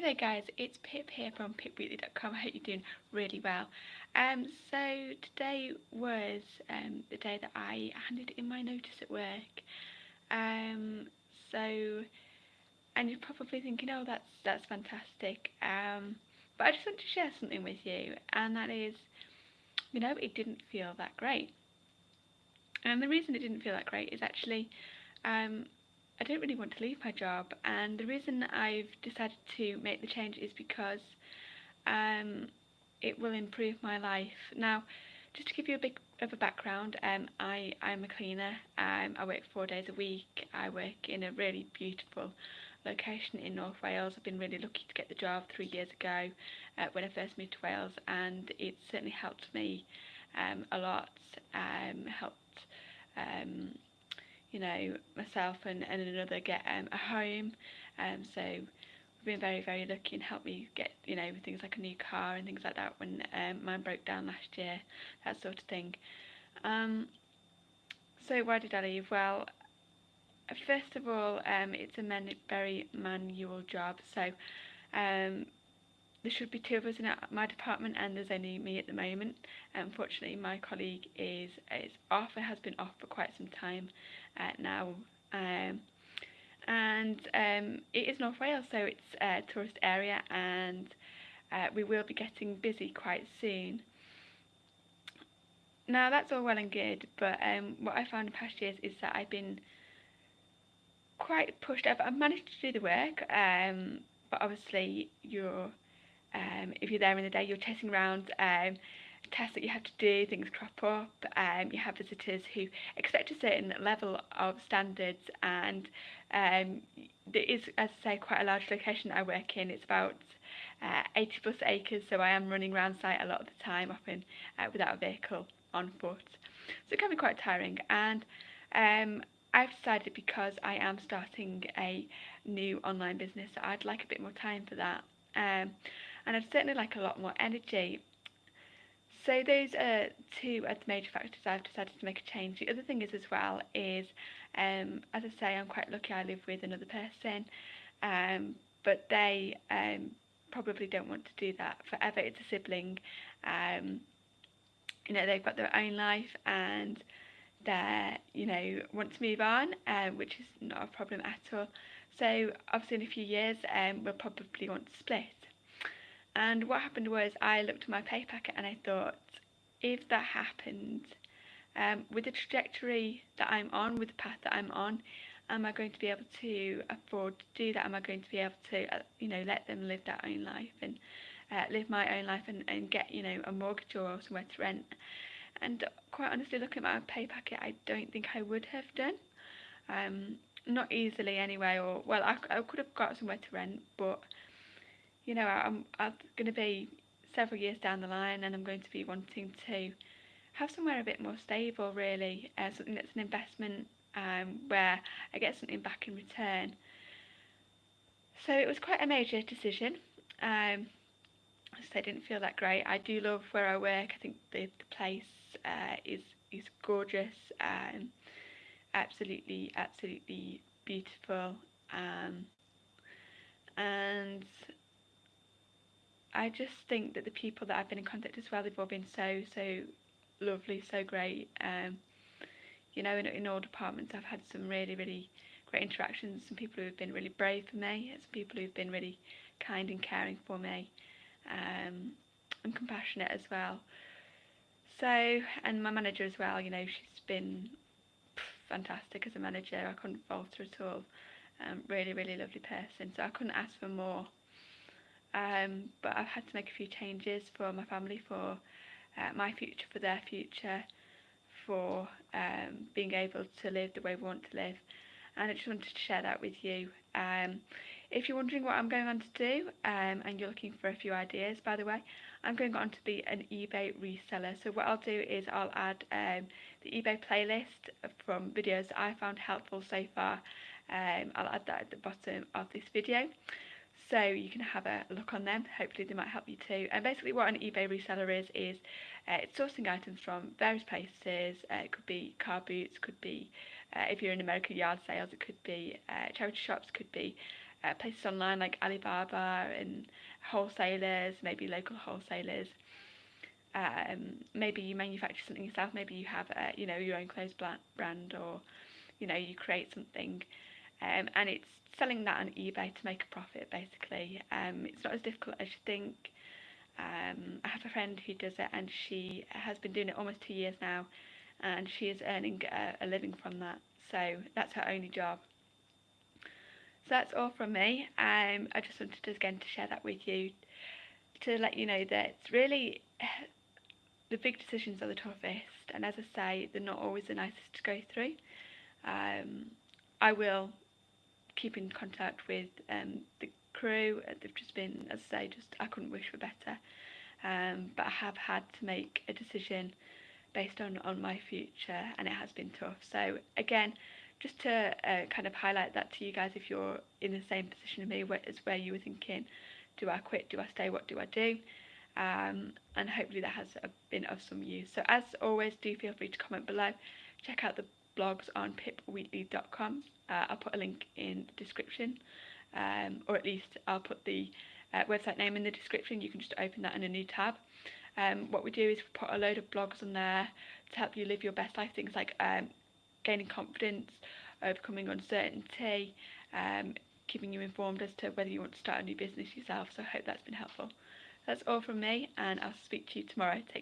There guys, it's Pip here from pipweekly.com. I hope you're doing really well. Um, so today was um, the day that I handed in my notice at work. Um, so, and you're probably thinking, oh that's that's fantastic. Um, but I just want to share something with you, and that is, you know, it didn't feel that great. And the reason it didn't feel that great is actually um, I don't really want to leave my job and the reason I've decided to make the change is because um, it will improve my life. Now, just to give you a bit of a background, um, I, I'm a cleaner, um, I work four days a week, I work in a really beautiful location in North Wales. I've been really lucky to get the job three years ago uh, when I first moved to Wales and it certainly helped me um, a lot, um, helped um, you know, myself and, and another get um, a home. Um, so we've been very, very lucky and helped me get, you know, things like a new car and things like that when um, mine broke down last year, that sort of thing. Um, so why did I leave? Well, first of all, um, it's a very manual job. So um, there should be two of us in my department and there's only me at the moment. Unfortunately, my colleague is, is off and has been off for quite some time uh, now. Um, and um, it is North Wales, so it's a tourist area and uh, we will be getting busy quite soon. Now that's all well and good, but um, what I found in past years is that I've been quite pushed up. I've managed to do the work, um, but obviously you're um, if you're there in the day, you're chasing around um, tests that you have to do, things crop up, um, you have visitors who expect a certain level of standards and um, there is, as I say, quite a large location I work in. It's about uh, 80 plus acres, so I am running around site a lot of the time, often uh, without a vehicle on foot. So it can be quite tiring and um, I've decided because I am starting a new online business, I'd like a bit more time for that. Um, and I'd certainly like a lot more energy. So those are two of the major factors I've decided to make a change. The other thing is as well is, um, as I say, I'm quite lucky I live with another person, um, but they um, probably don't want to do that forever. It's a sibling. Um, you know, they've got their own life and they you know, want to move on, um, which is not a problem at all. So obviously in a few years, um, we'll probably want to split. And what happened was I looked at my pay packet and I thought, if that happened, um, with the trajectory that I'm on, with the path that I'm on, am I going to be able to afford to do that? Am I going to be able to, uh, you know, let them live their own life and uh, live my own life and, and get, you know, a mortgage or somewhere to rent? And quite honestly, looking at my pay packet, I don't think I would have done. Um, not easily anyway, or, well, I, I could have got somewhere to rent, but you know, I'm, I'm going to be several years down the line and I'm going to be wanting to have somewhere a bit more stable really, uh, something that's an investment um, where I get something back in return. So it was quite a major decision. Um, so I didn't feel that great. I do love where I work. I think the, the place uh, is is gorgeous. Um, absolutely, absolutely beautiful. Um, and I just think that the people that I've been in contact as well, they've all been so, so lovely, so great. Um, you know, in, in all departments, I've had some really, really great interactions. Some people who've been really brave for me, some people who've been really kind and caring for me, um, and compassionate as well. So, and my manager as well, you know, she's been fantastic as a manager. I couldn't fault her at all. Um, really, really lovely person. So I couldn't ask for more um, but I've had to make a few changes for my family, for uh, my future, for their future, for um, being able to live the way we want to live. And I just wanted to share that with you. Um, if you're wondering what I'm going on to do, um, and you're looking for a few ideas, by the way, I'm going on to be an eBay reseller. So what I'll do is I'll add um, the eBay playlist from videos that I found helpful so far. Um, I'll add that at the bottom of this video so you can have a look on them hopefully they might help you too and basically what an ebay reseller is is uh, it's sourcing items from various places uh, it could be car boots could be uh, if you're in american yard sales it could be uh, charity shops could be uh, places online like Alibaba and wholesalers, maybe local wholesalers. Um, maybe you manufacture something yourself. Maybe you have, uh, you know, your own clothes brand, or you know, you create something, um, and it's selling that on eBay to make a profit. Basically, um, it's not as difficult as you think. Um, I have a friend who does it, and she has been doing it almost two years now, and she is earning a, a living from that. So that's her only job. So that's all from me. Um, I just wanted to, again to share that with you to let you know that it's really the big decisions are the toughest, and as I say, they're not always the nicest to go through. Um, I will keep in contact with um, the crew. They've just been, as I say, just I couldn't wish for better. Um, but I have had to make a decision based on on my future, and it has been tough. So again, just to uh, kind of highlight that to you guys, if you're in the same position as me, where, as where you were thinking, do I quit? Do I stay? What do I do? Um, and hopefully that has been of some use. So as always, do feel free to comment below. Check out the blogs on pipweekly.com. Uh, I'll put a link in the description, um, or at least I'll put the uh, website name in the description. You can just open that in a new tab. Um, what we do is we put a load of blogs on there to help you live your best life. Things like um, gaining confidence, overcoming uncertainty, um, keeping you informed as to whether you want to start a new business yourself. So I hope that's been helpful. That's all from me, and I'll speak to you tomorrow. Take